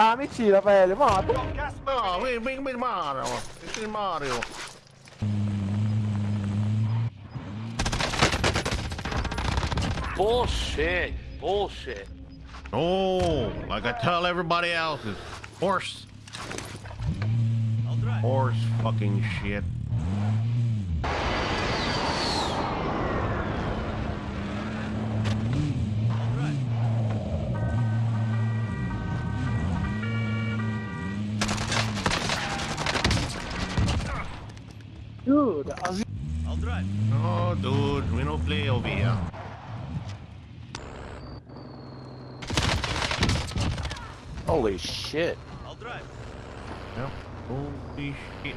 Ah, mentira, velho. Mano, Não, vem, vem, vem, Mario. Esse Mario. Bullshit. Bullshit. Oh, like I tell everybody else, it's horse. Horse fucking shit. Dude. As... Oh, dude, we don't play over here. Holy shit. I'll drive. Yep. Holy shit.